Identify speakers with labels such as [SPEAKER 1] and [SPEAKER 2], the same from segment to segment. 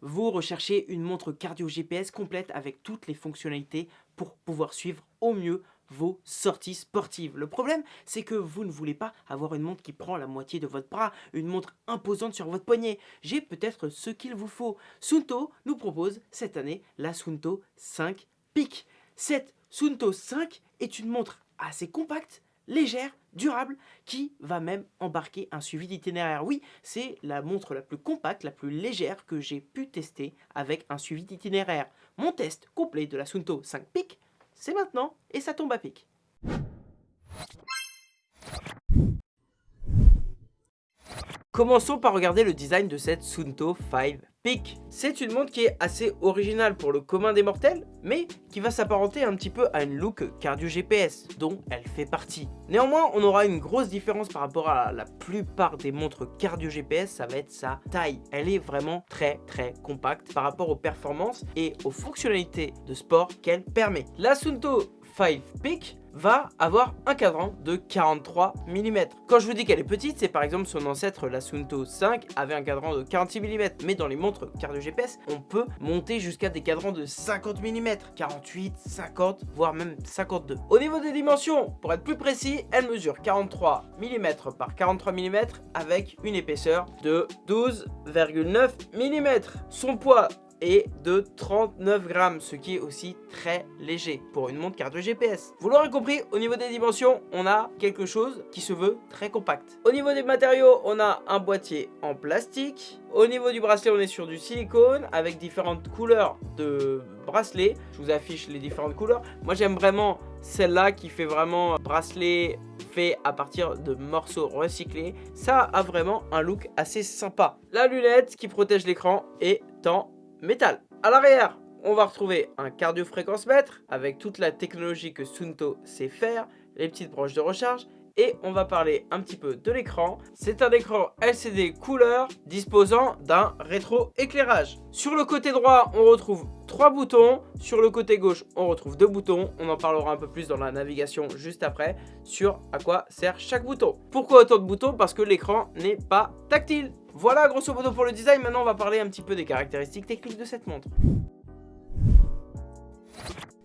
[SPEAKER 1] vous recherchez une montre cardio GPS complète avec toutes les fonctionnalités pour pouvoir suivre au mieux vos sorties sportives. Le problème, c'est que vous ne voulez pas avoir une montre qui prend la moitié de votre bras, une montre imposante sur votre poignet. J'ai peut-être ce qu'il vous faut. Sunto nous propose cette année la Sunto 5 Peak. Cette Sunto 5 est une montre assez compacte, légère, durable, qui va même embarquer un suivi d'itinéraire. Oui, c'est la montre la plus compacte, la plus légère que j'ai pu tester avec un suivi d'itinéraire. Mon test complet de la Sunto 5 Peak c'est maintenant et ça tombe à pic. Commençons par regarder le design de cette Sunto 5 Peak. C'est une montre qui est assez originale pour le commun des mortels, mais qui va s'apparenter un petit peu à une look cardio GPS, dont elle fait partie. Néanmoins, on aura une grosse différence par rapport à la plupart des montres cardio GPS, ça va être sa taille. Elle est vraiment très très compacte par rapport aux performances et aux fonctionnalités de sport qu'elle permet. La Sunto 5 Peak va avoir un cadran de 43 mm. Quand je vous dis qu'elle est petite, c'est par exemple son ancêtre la Sunto 5 avait un cadran de 46 mm, mais dans les montres cardio GPS, on peut monter jusqu'à des cadrans de 50 mm, 48, 50, voire même 52. Au niveau des dimensions, pour être plus précis, elle mesure 43 mm par 43 mm avec une épaisseur de 12,9 mm. Son poids et de 39 grammes, ce qui est aussi très léger pour une montre cardio GPS. Vous l'aurez compris, au niveau des dimensions, on a quelque chose qui se veut très compact. Au niveau des matériaux, on a un boîtier en plastique. Au niveau du bracelet, on est sur du silicone avec différentes couleurs de bracelet. Je vous affiche les différentes couleurs. Moi, j'aime vraiment celle-là qui fait vraiment bracelet fait à partir de morceaux recyclés. Ça a vraiment un look assez sympa. La lunette qui protège l'écran est en métal. À l'arrière, on va retrouver un cardio-fréquence mètre avec toute la technologie que Sunto sait faire, les petites broches de recharge et on va parler un petit peu de l'écran. C'est un écran LCD couleur disposant d'un rétro-éclairage. Sur le côté droit, on retrouve trois boutons. Sur le côté gauche, on retrouve deux boutons. On en parlera un peu plus dans la navigation juste après sur à quoi sert chaque bouton. Pourquoi autant de boutons? Parce que l'écran n'est pas tactile. Voilà grosso modo pour le design, maintenant on va parler un petit peu des caractéristiques techniques de cette montre.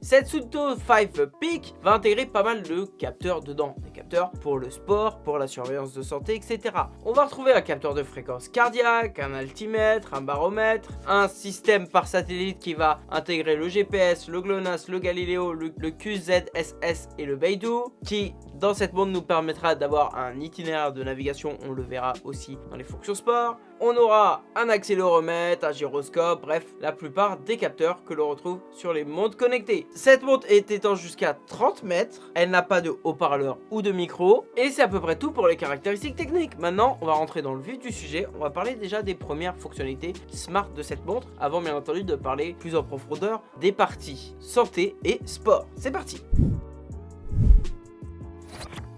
[SPEAKER 1] Cette Sunto 5 Peak va intégrer pas mal de capteurs dedans. Des capteurs pour le sport, pour la surveillance de santé, etc. On va retrouver un capteur de fréquence cardiaque, un altimètre, un baromètre, un système par satellite qui va intégrer le GPS, le GLONASS, le Galileo, le, le QZSS et le Beidou, qui dans cette montre nous permettra d'avoir un itinéraire de navigation, on le verra aussi dans les fonctions sport. On aura un accéléromètre, un gyroscope, bref, la plupart des capteurs que l'on retrouve sur les montres connectées. Cette montre est étanche jusqu'à 30 mètres, elle n'a pas de haut-parleur ou de micro, et c'est à peu près tout pour les caractéristiques techniques. Maintenant, on va rentrer dans le vif du sujet, on va parler déjà des premières fonctionnalités smart de cette montre, avant bien entendu de parler plus en profondeur des parties santé et sport. C'est parti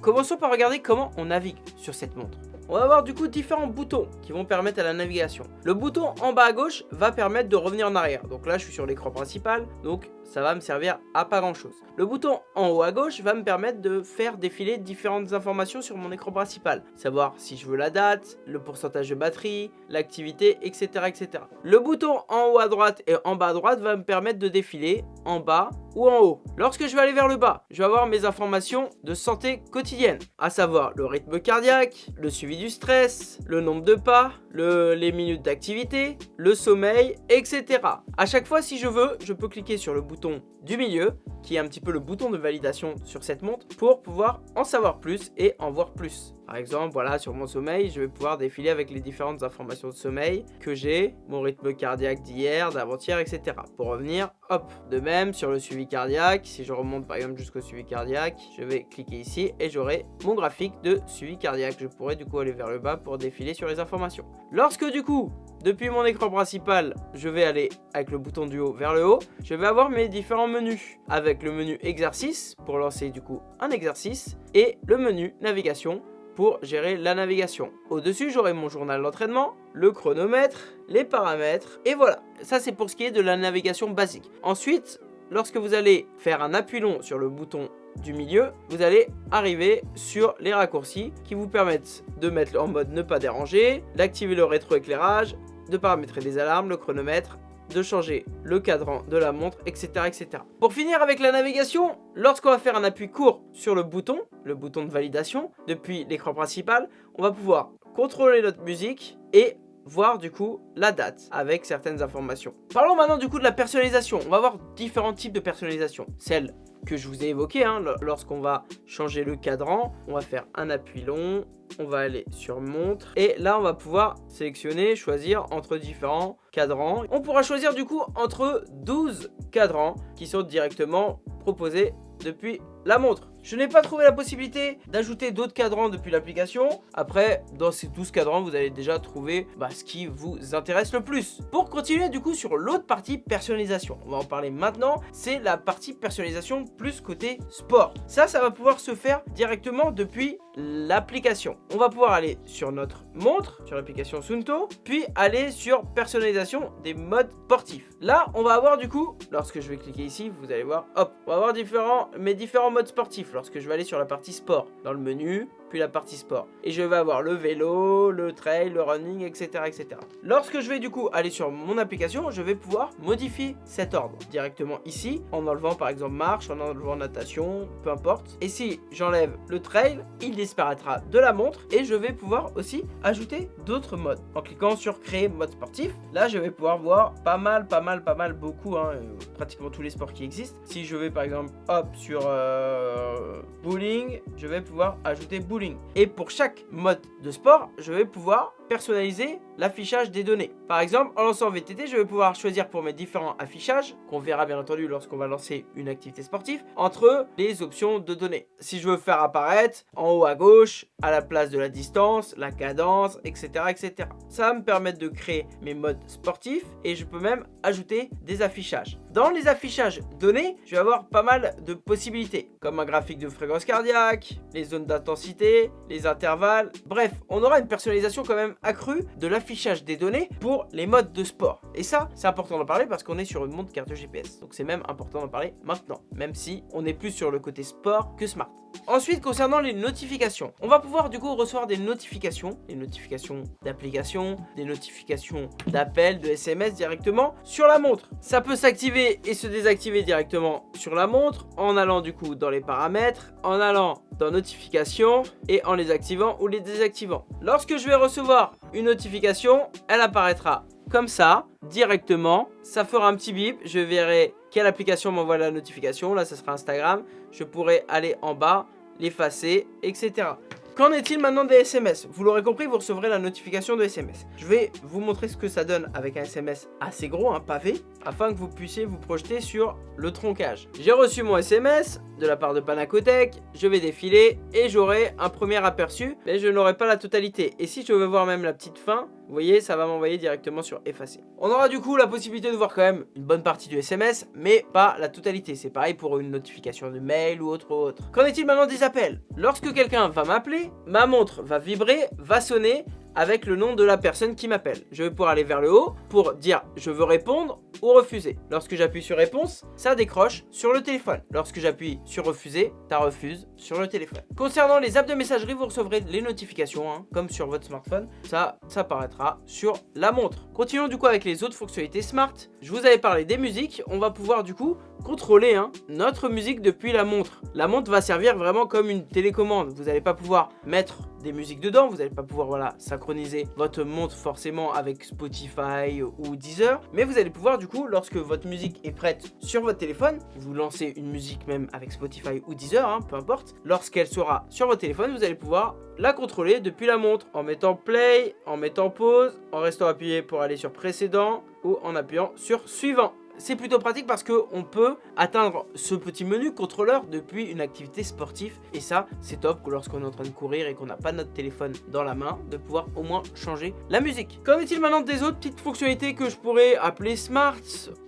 [SPEAKER 1] Commençons par regarder comment on navigue sur cette montre. On va avoir du coup différents boutons qui vont permettre à la navigation. Le bouton en bas à gauche va permettre de revenir en arrière. Donc là, je suis sur l'écran principal, donc ça va me servir à pas grand chose. Le bouton en haut à gauche va me permettre de faire défiler différentes informations sur mon écran principal. Savoir si je veux la date, le pourcentage de batterie, l'activité, etc., etc. Le bouton en haut à droite et en bas à droite va me permettre de défiler en bas ou en haut. Lorsque je vais aller vers le bas, je vais avoir mes informations de santé quotidienne, à savoir le rythme cardiaque, le suivi du stress, le nombre de pas, les minutes d'activité, le sommeil, etc. À chaque fois, si je veux, je peux cliquer sur le bouton du milieu, qui est un petit peu le bouton de validation sur cette montre, pour pouvoir en savoir plus et en voir plus. Par exemple, voilà, sur mon sommeil, je vais pouvoir défiler avec les différentes informations de sommeil que j'ai, mon rythme cardiaque d'hier, d'avant-hier, etc. Pour revenir, hop, de même, sur le suivi cardiaque, si je remonte par exemple jusqu'au suivi cardiaque, je vais cliquer ici et j'aurai mon graphique de suivi cardiaque. Je pourrais du coup aller vers le bas pour défiler sur les informations. Lorsque du coup, depuis mon écran principal, je vais aller avec le bouton du haut vers le haut. Je vais avoir mes différents menus avec le menu exercice pour lancer du coup un exercice et le menu navigation pour gérer la navigation. Au-dessus, j'aurai mon journal d'entraînement, le chronomètre, les paramètres, et voilà. Ça, c'est pour ce qui est de la navigation basique. Ensuite, lorsque vous allez faire un appui long sur le bouton du milieu, vous allez arriver sur les raccourcis qui vous permettent de mettre en mode ne pas déranger, d'activer le rétroéclairage, de paramétrer des alarmes, le chronomètre, de changer le cadran de la montre, etc. etc. Pour finir avec la navigation, lorsqu'on va faire un appui court sur le bouton, le bouton de validation, depuis l'écran principal, on va pouvoir contrôler notre musique et voir du coup la date avec certaines informations. Parlons maintenant du coup de la personnalisation. On va voir différents types de personnalisation. Celle que je vous ai évoqué, hein, lorsqu'on va changer le cadran, on va faire un appui long, on va aller sur montre et là on va pouvoir sélectionner, choisir entre différents cadrans. On pourra choisir du coup entre 12 cadrans qui sont directement proposés depuis la montre. Je n'ai pas trouvé la possibilité d'ajouter d'autres cadrans depuis l'application. Après, dans ces 12 cadrans, vous allez déjà trouver bah, ce qui vous intéresse le plus. Pour continuer du coup sur l'autre partie personnalisation, on va en parler maintenant, c'est la partie personnalisation plus côté sport. Ça, ça va pouvoir se faire directement depuis l'application. On va pouvoir aller sur notre montre, sur l'application Sunto, puis aller sur personnalisation des modes sportifs. Là, on va avoir du coup, lorsque je vais cliquer ici, vous allez voir, hop, on va avoir différents, mes différents modes sportifs lorsque je vais aller sur la partie sport. Dans le menu, puis la partie sport. Et je vais avoir le vélo, le trail, le running, etc. etc. Lorsque je vais du coup aller sur mon application, je vais pouvoir modifier cet ordre directement ici, en enlevant par exemple marche, en enlevant natation, peu importe. Et si j'enlève le trail, il disparaîtra de la montre et je vais pouvoir aussi ajouter d'autres modes. En cliquant sur créer mode sportif, là je vais pouvoir voir pas mal, pas mal, pas mal, beaucoup, hein, euh, pratiquement tous les sports qui existent. Si je vais par exemple hop sur euh, bowling, je vais pouvoir ajouter bowling et pour chaque mode de sport, je vais pouvoir personnaliser l'affichage des données. Par exemple, en lançant VTT, je vais pouvoir choisir pour mes différents affichages, qu'on verra bien entendu lorsqu'on va lancer une activité sportive, entre les options de données. Si je veux faire apparaître en haut à gauche, à la place de la distance, la cadence, etc. etc. Ça va me permettre de créer mes modes sportifs et je peux même ajouter des affichages. Dans les affichages données, je vais avoir pas mal de possibilités, comme un graphique de fréquence cardiaque, les zones d'intensité, les intervalles. Bref, on aura une personnalisation quand même accrue de l'affichage des données pour les modes de sport. Et ça, c'est important d'en parler parce qu'on est sur une montre carte GPS. Donc c'est même important d'en parler maintenant, même si on est plus sur le côté sport que smart. Ensuite, concernant les notifications, on va pouvoir du coup recevoir des notifications, des notifications d'applications, des notifications d'appels, de SMS directement sur la montre. Ça peut s'activer et se désactiver directement sur la montre en allant du coup dans les paramètres, en allant dans notifications et en les activant ou les désactivant. Lorsque je vais recevoir une notification, elle apparaîtra comme ça, directement. Ça fera un petit bip, je verrai quelle application m'envoie la notification. Là, ce sera Instagram. Je pourrai aller en bas, l'effacer, etc. Qu'en est-il maintenant des SMS Vous l'aurez compris, vous recevrez la notification de SMS. Je vais vous montrer ce que ça donne avec un SMS assez gros, un pavé, afin que vous puissiez vous projeter sur le troncage. J'ai reçu mon SMS de la part de Panacotech, je vais défiler et j'aurai un premier aperçu, mais je n'aurai pas la totalité. Et si je veux voir même la petite fin, vous voyez, ça va m'envoyer directement sur effacer. On aura du coup la possibilité de voir quand même une bonne partie du SMS, mais pas la totalité. C'est pareil pour une notification de mail ou autre autre. Qu'en est-il maintenant des appels? Lorsque quelqu'un va m'appeler, ma montre va vibrer, va sonner, avec le nom de la personne qui m'appelle. Je vais pouvoir aller vers le haut pour dire je veux répondre ou refuser. Lorsque j'appuie sur réponse, ça décroche sur le téléphone. Lorsque j'appuie sur refuser, ça refuse sur le téléphone. Concernant les apps de messagerie, vous recevrez les notifications, hein, comme sur votre smartphone. Ça, ça apparaîtra sur la montre. Continuons du coup avec les autres fonctionnalités smart. Je vous avais parlé des musiques. On va pouvoir du coup contrôler hein, notre musique depuis la montre. La montre va servir vraiment comme une télécommande. Vous n'allez pas pouvoir mettre des musiques dedans, vous n'allez pas pouvoir voilà, synchroniser votre montre forcément avec Spotify ou Deezer, mais vous allez pouvoir du coup, lorsque votre musique est prête sur votre téléphone, vous lancez une musique même avec Spotify ou Deezer, hein, peu importe, lorsqu'elle sera sur votre téléphone, vous allez pouvoir la contrôler depuis la montre en mettant play, en mettant pause, en restant appuyé pour aller sur précédent ou en appuyant sur suivant c'est plutôt pratique parce qu'on peut atteindre ce petit menu contrôleur depuis une activité sportive. Et ça, c'est top lorsqu'on est en train de courir et qu'on n'a pas notre téléphone dans la main, de pouvoir au moins changer la musique. Qu'en est-il maintenant des autres petites fonctionnalités que je pourrais appeler smart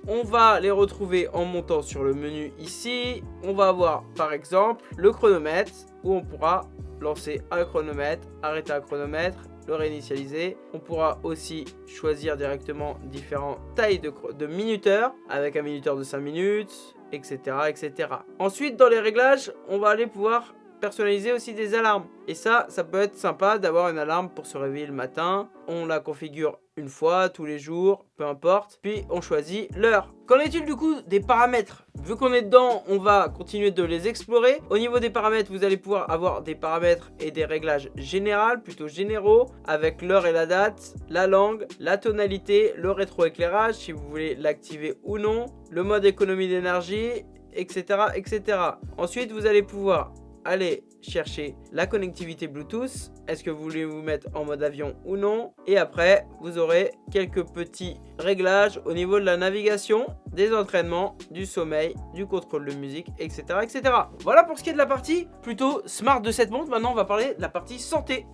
[SPEAKER 1] On va les retrouver en montant sur le menu ici. On va avoir par exemple le chronomètre où on pourra lancer un chronomètre, arrêter un chronomètre le réinitialiser. On pourra aussi choisir directement différentes tailles de, de minuteurs avec un minuteur de 5 minutes, etc., etc. Ensuite, dans les réglages, on va aller pouvoir personnaliser aussi des alarmes. Et ça, ça peut être sympa d'avoir une alarme pour se réveiller le matin. On la configure une fois, tous les jours, peu importe. Puis on choisit l'heure. Qu'en est-il du coup des paramètres? Vu qu'on est dedans, on va continuer de les explorer. Au niveau des paramètres, vous allez pouvoir avoir des paramètres et des réglages généraux, plutôt généraux, avec l'heure et la date, la langue, la tonalité, le rétroéclairage, si vous voulez l'activer ou non, le mode économie d'énergie, etc., etc. Ensuite, vous allez pouvoir aller chercher la connectivité Bluetooth. Est-ce que vous voulez vous mettre en mode avion ou non? Et après, vous aurez quelques petits réglages au niveau de la navigation, des entraînements, du sommeil, du contrôle de musique, etc. etc. Voilà pour ce qui est de la partie plutôt smart de cette montre. Maintenant, on va parler de la partie santé.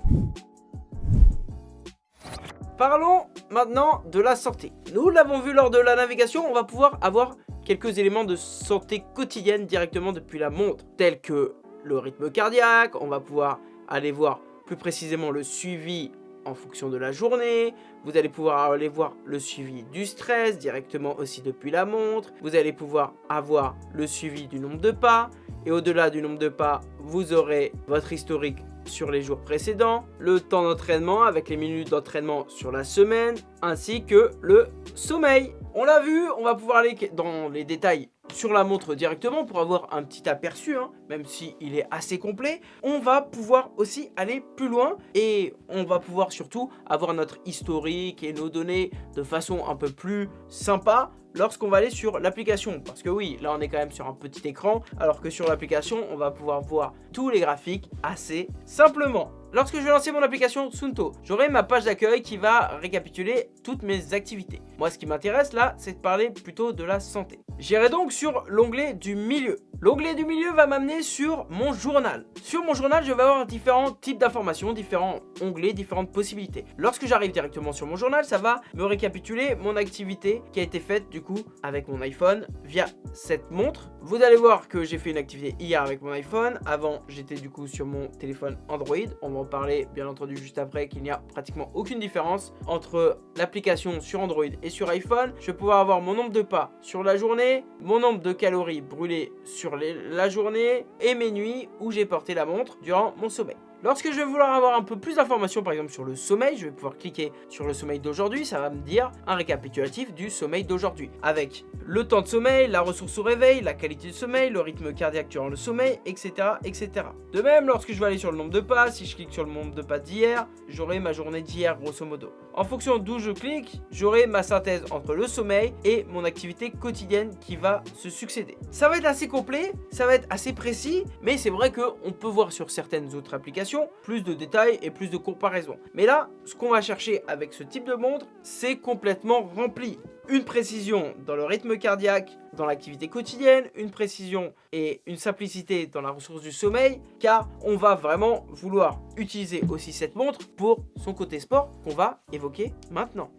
[SPEAKER 1] Parlons maintenant de la santé. Nous l'avons vu lors de la navigation, on va pouvoir avoir quelques éléments de santé quotidienne directement depuis la montre, tels que le rythme cardiaque, on va pouvoir aller voir plus précisément le suivi en fonction de la journée, vous allez pouvoir aller voir le suivi du stress directement aussi depuis la montre, vous allez pouvoir avoir le suivi du nombre de pas, et au-delà du nombre de pas, vous aurez votre historique sur les jours précédents, le temps d'entraînement avec les minutes d'entraînement sur la semaine, ainsi que le sommeil. On l'a vu, on va pouvoir aller dans les détails sur la montre directement pour avoir un petit aperçu, hein, même si il est assez complet. On va pouvoir aussi aller plus loin et on va pouvoir surtout avoir notre historique et nos données de façon un peu plus sympa lorsqu'on va aller sur l'application. Parce que oui, là on est quand même sur un petit écran, alors que sur l'application, on va pouvoir voir tous les graphiques assez simplement. Lorsque je vais lancer mon application Sunto, j'aurai ma page d'accueil qui va récapituler toutes mes activités. Moi, ce qui m'intéresse là, c'est de parler plutôt de la santé. J'irai donc sur l'onglet du milieu. L'onglet du milieu va m'amener sur mon journal. Sur mon journal, je vais avoir différents types d'informations, différents onglets, différentes possibilités. Lorsque j'arrive directement sur mon journal, ça va me récapituler mon activité qui a été faite du coup avec mon iPhone via cette montre. Vous allez voir que j'ai fait une activité hier avec mon iPhone. Avant, j'étais du coup sur mon téléphone Android. On va parler bien entendu juste après qu'il n'y a pratiquement aucune différence entre l'application sur Android et sur iPhone. Je vais pouvoir avoir mon nombre de pas sur la journée, mon nombre de calories brûlées sur la journée et mes nuits où j'ai porté la montre durant mon sommeil. Lorsque je vais vouloir avoir un peu plus d'informations, par exemple sur le sommeil, je vais pouvoir cliquer sur le sommeil d'aujourd'hui, ça va me dire un récapitulatif du sommeil d'aujourd'hui, avec le temps de sommeil, la ressource au réveil, la qualité du sommeil, le rythme cardiaque durant le sommeil, etc. etc. De même, lorsque je vais aller sur le nombre de pas, si je clique sur le nombre de pas d'hier, j'aurai ma journée d'hier grosso modo. En fonction d'où je clique, j'aurai ma synthèse entre le sommeil et mon activité quotidienne qui va se succéder. Ça va être assez complet, ça va être assez précis, mais c'est vrai qu'on peut voir sur certaines autres applications plus de détails et plus de comparaisons. Mais là, ce qu'on va chercher avec ce type de montre, c'est complètement rempli une précision dans le rythme cardiaque, dans l'activité quotidienne, une précision et une simplicité dans la ressource du sommeil, car on va vraiment vouloir utiliser aussi cette montre pour son côté sport qu'on va évoquer maintenant.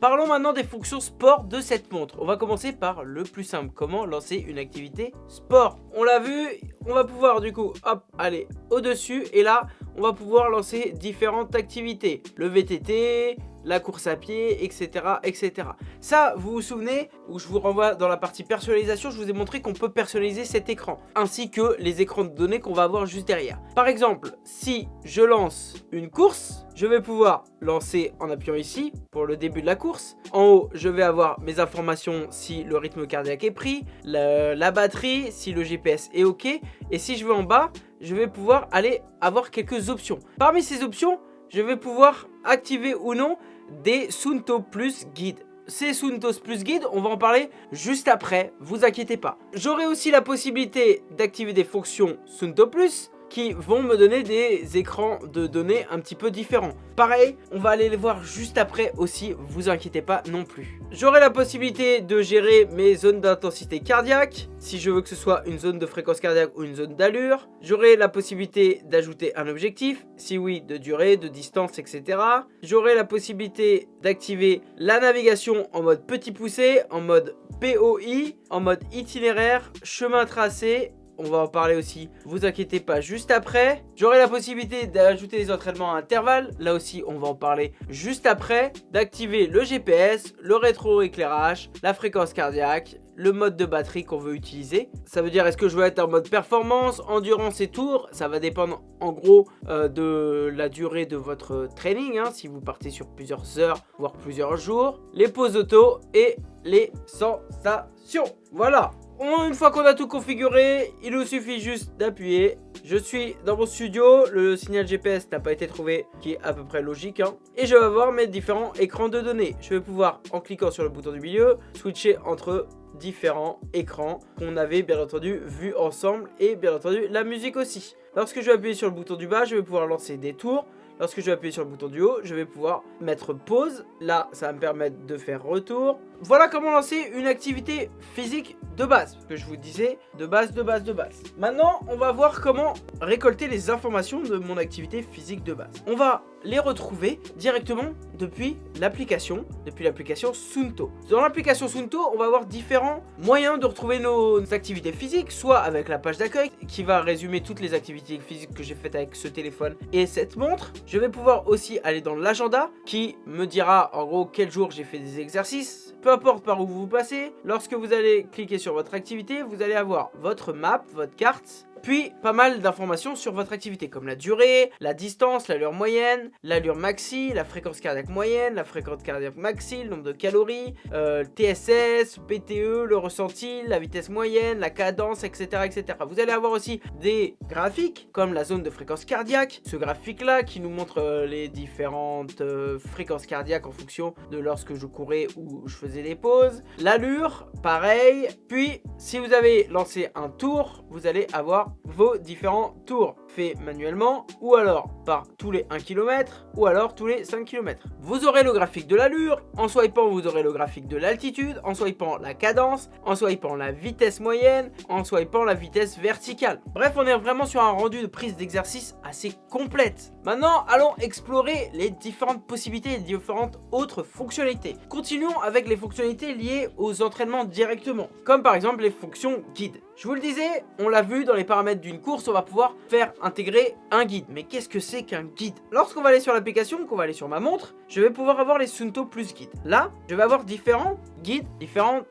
[SPEAKER 1] Parlons maintenant des fonctions sport de cette montre. On va commencer par le plus simple, comment lancer une activité sport? On l'a vu, on va pouvoir du coup, hop, aller au-dessus et là, on va pouvoir lancer différentes activités. Le VTT, la course à pied, etc. etc. Ça, vous vous souvenez, où je vous renvoie dans la partie personnalisation, je vous ai montré qu'on peut personnaliser cet écran, ainsi que les écrans de données qu'on va avoir juste derrière. Par exemple, si je lance une course, je vais pouvoir lancer en appuyant ici pour le début de la course. En haut, je vais avoir mes informations si le rythme cardiaque est pris, la batterie, si le GPS est OK. Et si je vais en bas, je vais pouvoir aller avoir quelques options. Parmi ces options, je vais pouvoir activer ou non des Sunto Plus Guide. Ces Suntos Plus Guide, on va en parler juste après, vous inquiétez pas. J'aurai aussi la possibilité d'activer des fonctions Sunto Plus qui vont me donner des écrans de données un petit peu différents. Pareil, on va aller les voir juste après aussi, vous inquiétez pas non plus. J'aurai la possibilité de gérer mes zones d'intensité cardiaque, si je veux que ce soit une zone de fréquence cardiaque ou une zone d'allure. J'aurai la possibilité d'ajouter un objectif, si oui, de durée, de distance, etc. J'aurai la possibilité d'activer la navigation en mode petit poussé, en mode POI, en mode itinéraire, chemin tracé on va en parler aussi, vous inquiétez pas, juste après. J'aurai la possibilité d'ajouter des entraînements à intervalles, là aussi on va en parler juste après. D'activer le GPS, le rétroéclairage, la fréquence cardiaque, le mode de batterie qu'on veut utiliser. Ça veut dire est-ce que je veux être en mode performance, endurance et tour? Ça va dépendre en gros euh, de la durée de votre training. Hein, si vous partez sur plusieurs heures, voire plusieurs jours. Les pauses auto et les sensations. Voilà. Une fois qu'on a tout configuré, il nous suffit juste d'appuyer. Je suis dans mon studio, le signal GPS n'a pas été trouvé, qui est à peu près logique. Hein. Et je vais avoir mes différents écrans de données. Je vais pouvoir, en cliquant sur le bouton du milieu, switcher entre différents écrans qu'on avait bien entendu vu ensemble et bien entendu la musique aussi. Lorsque je vais appuyer sur le bouton du bas, je vais pouvoir lancer des tours. Lorsque je vais appuyer sur le bouton du haut, je vais pouvoir mettre pause. Là, ça va me permettre de faire retour. Voilà comment lancer une activité physique de base. Que je vous disais, de base, de base, de base. Maintenant, on va voir comment récolter les informations de mon activité physique de base. On va les retrouver directement depuis l'application, depuis l'application Sunto. Dans l'application Sunto, on va avoir différents moyens de retrouver nos activités physiques, soit avec la page d'accueil qui va résumer toutes les activités physiques que j'ai faites avec ce téléphone et cette montre. Je vais pouvoir aussi aller dans l'agenda qui me dira en gros quel jour j'ai fait des exercices, peu importe par où vous passez, lorsque vous allez cliquer sur votre activité, vous allez avoir votre map, votre carte, puis, pas mal d'informations sur votre activité, comme la durée, la distance, l'allure moyenne, l'allure maxi, la fréquence cardiaque moyenne, la fréquence cardiaque maxi, le nombre de calories, euh, TSS, PTE, le ressenti, la vitesse moyenne, la cadence, etc., etc. Vous allez avoir aussi des graphiques, comme la zone de fréquence cardiaque, ce graphique-là qui nous montre euh, les différentes euh, fréquences cardiaques en fonction de lorsque je courais ou je faisais des pauses. L'allure, pareil. Puis, si vous avez lancé un tour, vous allez avoir vos différents tours fait manuellement ou alors par tous les 1 km ou alors tous les 5 km. Vous aurez le graphique de l'allure, en swipant vous aurez le graphique de l'altitude, en swipant la cadence, en swipant la vitesse moyenne, en swipant la vitesse verticale. Bref, on est vraiment sur un rendu de prise d'exercice assez complète. Maintenant, allons explorer les différentes possibilités et différentes autres fonctionnalités. Continuons avec les fonctionnalités liées aux entraînements directement, comme par exemple les fonctions guide. Je vous le disais, on l'a vu dans les paramètres d'une course, on va pouvoir faire intégrer un guide. Mais qu'est-ce que c'est qu'un guide? Lorsqu'on va aller sur l'application, qu'on va aller sur ma montre, je vais pouvoir avoir les Sunto plus guides. Là, je vais avoir différents guides, différents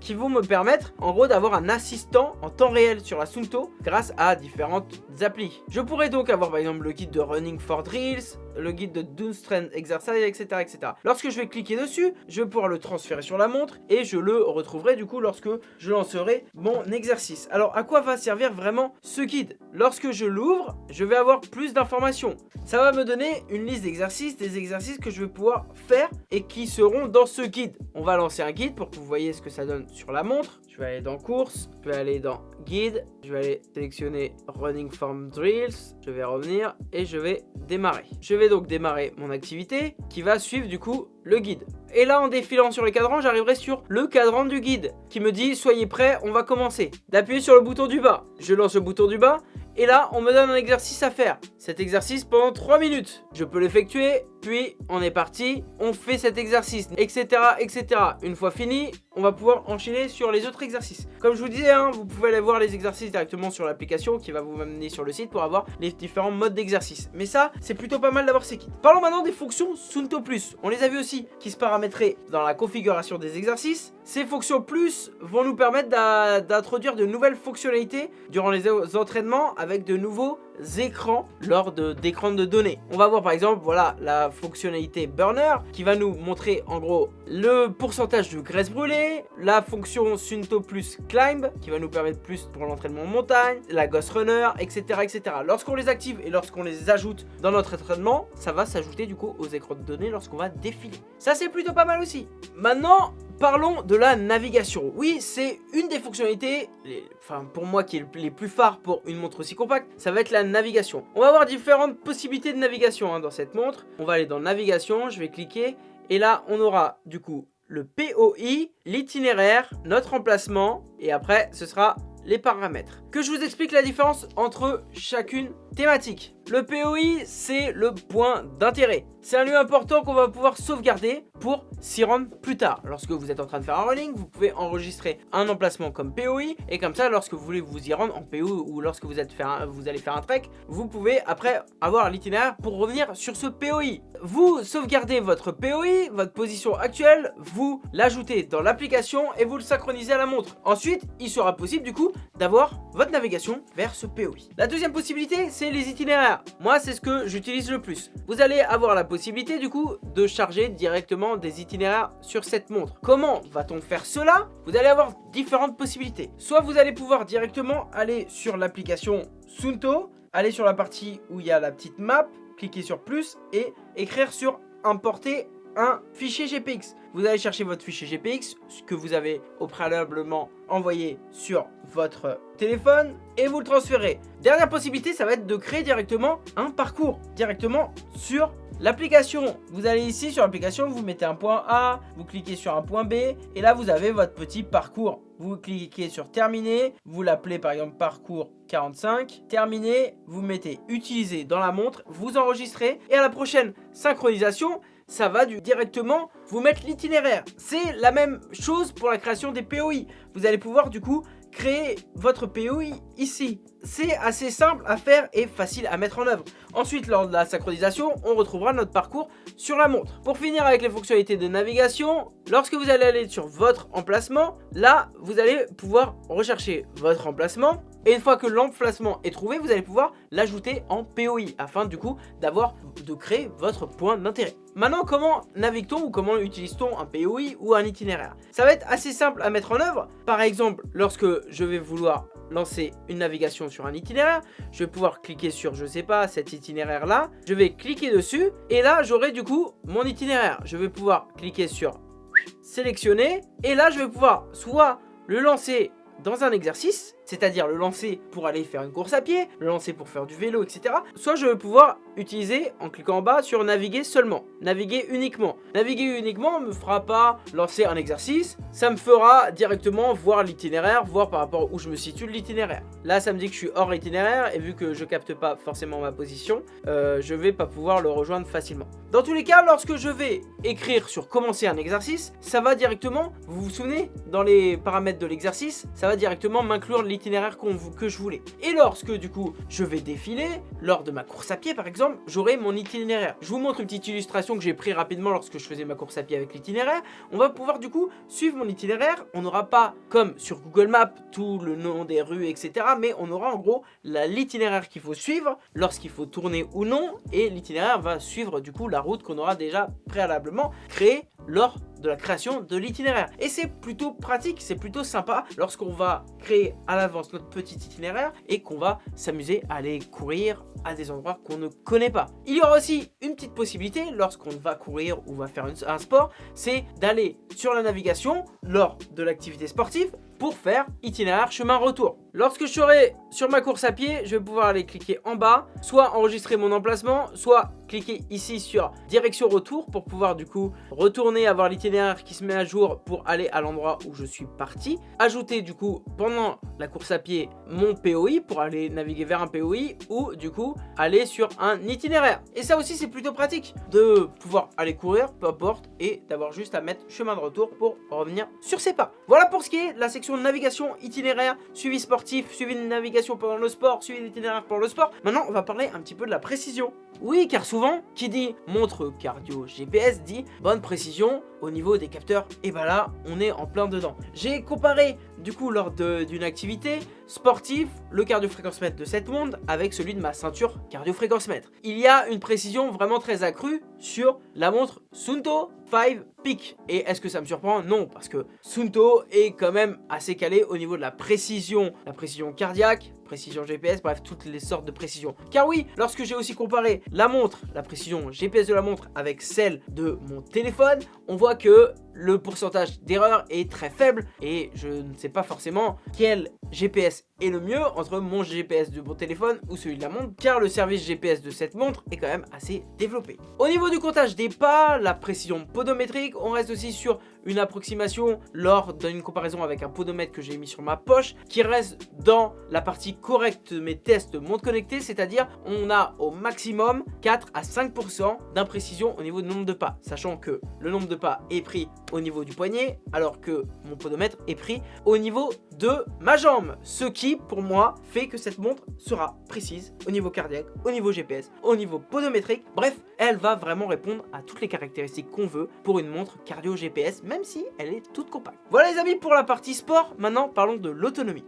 [SPEAKER 1] qui vont me permettre en gros d'avoir un assistant en temps réel sur la Sunto grâce à différentes applis. Je pourrais donc avoir par exemple le guide de Running for Drills, le guide de Strength Exercise, etc., etc. Lorsque je vais cliquer dessus, je vais pouvoir le transférer sur la montre et je le retrouverai du coup lorsque je lancerai mon exercice. Alors à quoi va servir vraiment ce guide? Lorsque je l'ouvre, je vais avoir plus d'informations. Ça va me donner une liste d'exercices, des exercices que je vais pouvoir faire et qui seront dans ce guide. On va lancer un guide pour que vous voyez ce que ça donne sur la montre. Je vais aller dans course, je vais aller dans guide, je vais aller sélectionner running form drills, je vais revenir et je vais démarrer. Je vais donc démarrer mon activité qui va suivre du coup le guide. Et là en défilant sur les cadrans, j'arriverai sur le cadran du guide qui me dit soyez prêts, on va commencer. D'appuyer sur le bouton du bas. Je lance le bouton du bas et là, on me donne un exercice à faire. Cet exercice pendant 3 minutes. Je peux l'effectuer, puis on est parti, on fait cet exercice, etc. etc. Une fois fini, on va pouvoir enchaîner sur les autres exercices. Comme je vous disais, hein, vous pouvez aller voir les exercices directement sur l'application qui va vous amener sur le site pour avoir les différents modes d'exercice. Mais ça, c'est plutôt pas mal d'avoir ces kits. Parlons maintenant des fonctions Sunto Plus. On les a vu aussi qui se paramétraient dans la configuration des exercices. Ces fonctions Plus vont nous permettre d'introduire de nouvelles fonctionnalités durant les entraînements avec de nouveaux écrans lors d'écrans de, données. On va voir par exemple, voilà, la fonctionnalité burner qui va nous montrer en gros le pourcentage de graisse brûlée, la fonction Sunto plus climb qui va nous permettre plus pour l'entraînement en montagne, la Ghost Runner, etc. etc. Lorsqu'on les active et lorsqu'on les ajoute dans notre entraînement, ça va s'ajouter du coup aux écrans de données lorsqu'on va défiler. Ça c'est plutôt pas mal aussi. Maintenant, Parlons de la navigation. Oui, c'est une des fonctionnalités, enfin pour moi qui est les plus phares pour une montre aussi compacte, ça va être la navigation. On va avoir différentes possibilités de navigation hein, dans cette montre. On va aller dans navigation, je vais cliquer et là on aura du coup le POI, l'itinéraire, notre emplacement et après ce sera les paramètres. Que je vous explique la différence entre chacune thématique. Le POI, c'est le point d'intérêt. C'est un lieu important qu'on va pouvoir sauvegarder pour s'y rendre plus tard. Lorsque vous êtes en train de faire un rolling, vous pouvez enregistrer un emplacement comme POI et comme ça, lorsque vous voulez vous y rendre en POI ou lorsque vous, êtes vous allez faire un trek, vous pouvez après avoir l'itinéraire pour revenir sur ce POI. Vous sauvegardez votre POI, votre position actuelle, vous l'ajoutez dans l'application et vous le synchronisez à la montre. Ensuite, il sera possible du coup d'avoir votre navigation vers ce POI. La deuxième possibilité, c'est les itinéraires. Moi, c'est ce que j'utilise le plus. Vous allez avoir la possibilité du coup de charger directement des itinéraires sur cette montre. Comment va-t-on faire cela? Vous allez avoir différentes possibilités. Soit vous allez pouvoir directement aller sur l'application Sunto, aller sur la partie où il y a la petite map, cliquer sur plus et écrire sur importer un fichier GPX. Vous allez chercher votre fichier GPX, ce que vous avez au préalablement envoyé sur votre téléphone et vous le transférez. Dernière possibilité, ça va être de créer directement un parcours directement sur l'application. Vous allez ici sur l'application, vous mettez un point A, vous cliquez sur un point B et là vous avez votre petit parcours. Vous cliquez sur terminer, vous l'appelez par exemple parcours 45, terminé, vous mettez utiliser dans la montre, vous enregistrez et à la prochaine synchronisation, ça va directement vous mettre l'itinéraire. C'est la même chose pour la création des POI. Vous allez pouvoir du coup créer votre POI ici. C'est assez simple à faire et facile à mettre en œuvre. Ensuite, lors de la synchronisation, on retrouvera notre parcours sur la montre. Pour finir avec les fonctionnalités de navigation, lorsque vous allez aller sur votre emplacement, là, vous allez pouvoir rechercher votre emplacement. Et une fois que l'emplacement est trouvé, vous allez pouvoir l'ajouter en POI afin du coup d'avoir de créer votre point d'intérêt. Maintenant, comment navigue-t-on ou comment utilise-t-on un POI ou un itinéraire? Ça va être assez simple à mettre en œuvre. Par exemple, lorsque je vais vouloir lancer une navigation sur un itinéraire, je vais pouvoir cliquer sur, je sais pas, cet itinéraire là, je vais cliquer dessus et là j'aurai du coup mon itinéraire. Je vais pouvoir cliquer sur sélectionner et là je vais pouvoir soit le lancer dans un exercice, c'est-à-dire le lancer pour aller faire une course à pied, le lancer pour faire du vélo, etc. Soit je vais pouvoir utiliser en cliquant en bas sur naviguer seulement, naviguer uniquement. Naviguer uniquement me fera pas lancer un exercice, ça me fera directement voir l'itinéraire, voir par rapport où je me situe l'itinéraire. Là ça me dit que je suis hors itinéraire et vu que je capte pas forcément ma position, euh, je vais pas pouvoir le rejoindre facilement. Dans tous les cas, lorsque je vais écrire sur commencer un exercice, ça va directement, vous vous souvenez, dans les paramètres de l'exercice, ça va directement m'inclure l'itinéraire que je voulais. Et lorsque du coup je vais défiler, lors de ma course à pied par exemple, j'aurai mon itinéraire. Je vous montre une petite illustration que j'ai pris rapidement lorsque je faisais ma course à pied avec l'itinéraire. On va pouvoir du coup suivre mon itinéraire. On n'aura pas, comme sur Google Maps, tout le nom des rues, etc. Mais on aura en gros l'itinéraire qu'il faut suivre lorsqu'il faut tourner ou non. Et l'itinéraire va suivre du coup la route qu'on aura déjà préalablement créée lors de la création de l'itinéraire. Et c'est plutôt pratique, c'est plutôt sympa lorsqu'on va créer à l'avance notre petit itinéraire et qu'on va s'amuser à aller courir à des endroits qu'on ne connaît pas. Il y aura aussi une petite possibilité lorsqu'on va courir ou va faire un sport, c'est d'aller sur la navigation lors de l'activité sportive pour faire itinéraire chemin retour. Lorsque je serai sur ma course à pied, je vais pouvoir aller cliquer en bas, soit enregistrer mon emplacement, soit cliquer ici sur direction retour pour pouvoir du coup retourner avoir l'itinéraire qui se met à jour pour aller à l'endroit où je suis parti. Ajouter du coup pendant la course à pied mon POI pour aller naviguer vers un POI ou du coup aller sur un itinéraire. Et ça aussi c'est plutôt pratique de pouvoir aller courir, peu importe, et d'avoir juste à mettre chemin de retour pour revenir sur ses pas. Voilà pour ce qui est la section navigation, itinéraire, suivi sportif, suivi de navigation pendant le sport, suivi d'itinéraire pour le sport. Maintenant, on va parler un petit peu de la précision. Oui, car souvent, qui dit montre cardio GPS dit bonne précision au niveau des capteurs. Et bah là, on est en plein dedans. J'ai comparé, du coup, lors d'une activité sportive, le cardio-fréquence mètre de cette montre avec celui de ma ceinture cardio-fréquence mètre. Il y a une précision vraiment très accrue sur la montre Sunto 5 Peak. Et est-ce que ça me surprend? Non, parce que Sunto est quand même assez calé au niveau de la précision, la précision cardiaque, précision GPS, bref, toutes les sortes de précision. Car oui, lorsque j'ai aussi comparé la montre, la précision GPS de la montre avec celle de mon téléphone, on voit que le pourcentage d'erreur est très faible et je ne sais pas forcément quel GPS est le mieux entre mon GPS de mon téléphone ou celui de la montre car le service GPS de cette montre est quand même assez développé. Au niveau du comptage des pas, la précision podométrique, on reste aussi sur une approximation lors d'une comparaison avec un podomètre que j'ai mis sur ma poche qui reste dans la partie correcte de mes tests de montre connectée, c'est-à-dire on a au maximum 4 à 5% d'imprécision au niveau du nombre de pas, sachant que le nombre de pas est pris au niveau du poignet alors que mon podomètre est pris au niveau de ma jambe, ce qui pour moi fait que cette montre sera précise au niveau cardiaque, au niveau GPS, au niveau podométrique, bref, elle va vraiment répondre à toutes les caractéristiques qu'on veut pour une montre cardio GPS, même si elle est toute compacte. Voilà les amis pour la partie sport, maintenant parlons de l'autonomie.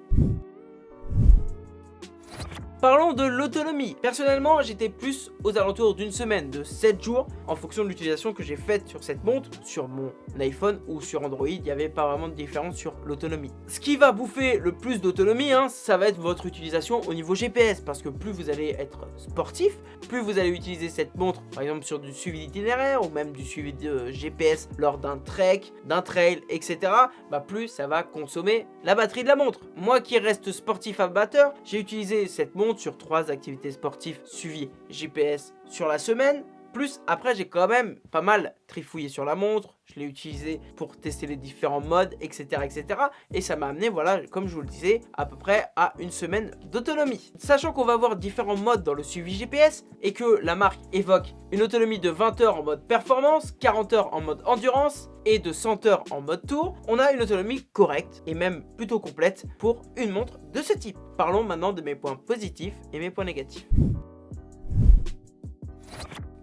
[SPEAKER 1] Parlons de l'autonomie. Personnellement, j'étais plus aux alentours d'une semaine, de 7 jours, en fonction de l'utilisation que j'ai faite sur cette montre, sur mon iPhone ou sur Android, il n'y avait pas vraiment de différence sur l'autonomie. Ce qui va bouffer le plus d'autonomie, hein, ça va être votre utilisation au niveau GPS, parce que plus vous allez être sportif, plus vous allez utiliser cette montre, par exemple sur du suivi d'itinéraire, ou même du suivi de GPS lors d'un trek, d'un trail, etc., bah plus ça va consommer la batterie de la montre. Moi qui reste sportif amateur, j'ai utilisé cette montre sur trois activités sportives suivies GPS sur la semaine. Plus après j'ai quand même pas mal trifouillé sur la montre, je l'ai utilisé pour tester les différents modes, etc. etc. Et ça m'a amené, voilà, comme je vous le disais, à peu près à une semaine d'autonomie. Sachant qu'on va avoir différents modes dans le suivi GPS et que la marque évoque une autonomie de 20 heures en mode performance, 40 heures en mode endurance et de 100 heures en mode tour, on a une autonomie correcte et même plutôt complète pour une montre de ce type. Parlons maintenant de mes points positifs et mes points négatifs.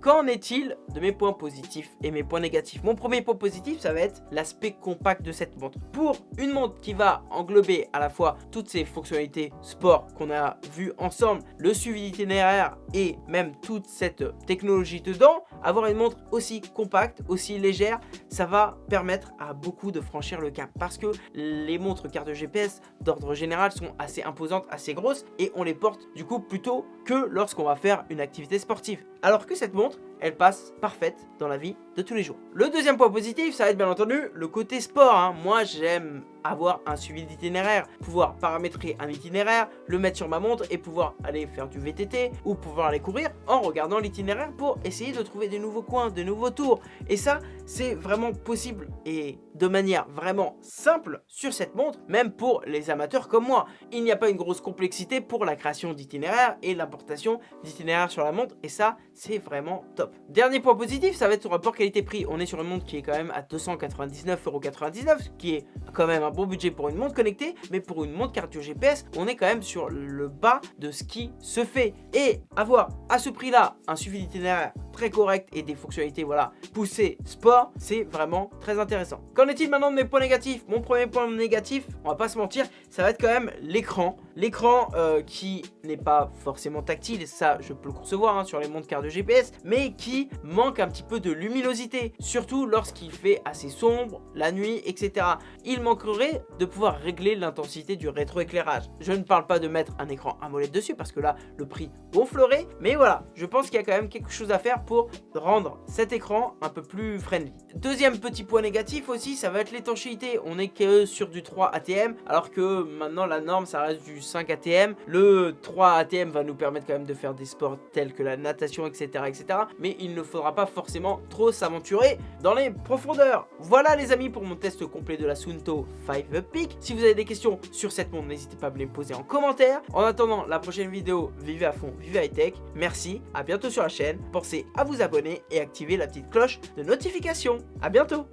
[SPEAKER 1] Qu'en est-il de mes points positifs et mes points négatifs? Mon premier point positif, ça va être l'aspect compact de cette montre. Pour une montre qui va englober à la fois toutes ces fonctionnalités sport qu'on a vues ensemble, le suivi d'itinéraire et même toute cette technologie dedans, avoir une montre aussi compacte, aussi légère, ça va permettre à beaucoup de franchir le cap. Parce que les montres carte GPS d'ordre général sont assez imposantes, assez grosses et on les porte du coup plutôt que lorsqu'on va faire une activité sportive. Alors que cette montre, elle passe parfaite dans la vie de tous les jours. Le deuxième point positif, ça va être bien entendu le côté sport. Hein. Moi, j'aime avoir un suivi d'itinéraire, pouvoir paramétrer un itinéraire, le mettre sur ma montre et pouvoir aller faire du VTT ou pouvoir aller courir en regardant l'itinéraire pour essayer de trouver des nouveaux coins, de nouveaux tours. Et ça, c'est vraiment possible et de manière vraiment simple sur cette montre, même pour les amateurs comme moi. Il n'y a pas une grosse complexité pour la création d'itinéraire et l'importation d'itinéraire sur la montre et ça, c'est vraiment top. Dernier point positif, ça va être le rapport qualité-prix. On est sur une montre qui est quand même à 299,99€, ce qui est quand même un bon budget pour une montre connectée, mais pour une montre cardio GPS, on est quand même sur le bas de ce qui se fait. Et avoir à ce prix-là un suivi d'itinéraire très correct et des fonctionnalités voilà poussées sport, c'est vraiment très intéressant. Qu'en est-il maintenant de mes points négatifs? Mon premier point négatif, on va pas se mentir, ça va être quand même l'écran. L'écran euh, qui n'est pas forcément tactile, ça je peux le concevoir hein, sur les montres cardio GPS, mais qui manque un petit peu de luminosité, surtout lorsqu'il fait assez sombre, la nuit, etc. Il manquerait de pouvoir régler l'intensité du rétroéclairage. Je ne parle pas de mettre un écran AMOLED dessus parce que là, le prix gonflerait, mais voilà, je pense qu'il y a quand même quelque chose à faire pour rendre cet écran un peu plus friendly. Deuxième petit point négatif aussi, ça va être l'étanchéité. On est que sur du 3 ATM, alors que maintenant la norme, ça reste du 5 ATM. Le 3 ATM va nous permettre quand même de faire des sports tels que la natation, etc. etc. mais il ne faudra pas forcément trop s'aventurer dans les profondeurs. Voilà les amis pour mon test complet de la Sunto 5 Peak. Si vous avez des questions sur cette montre, n'hésitez pas à me les poser en commentaire. En attendant la prochaine vidéo, vivez à fond, vivez high tech. Merci, à bientôt sur la chaîne. Pensez à vous abonner et activer la petite cloche de notification. A bientôt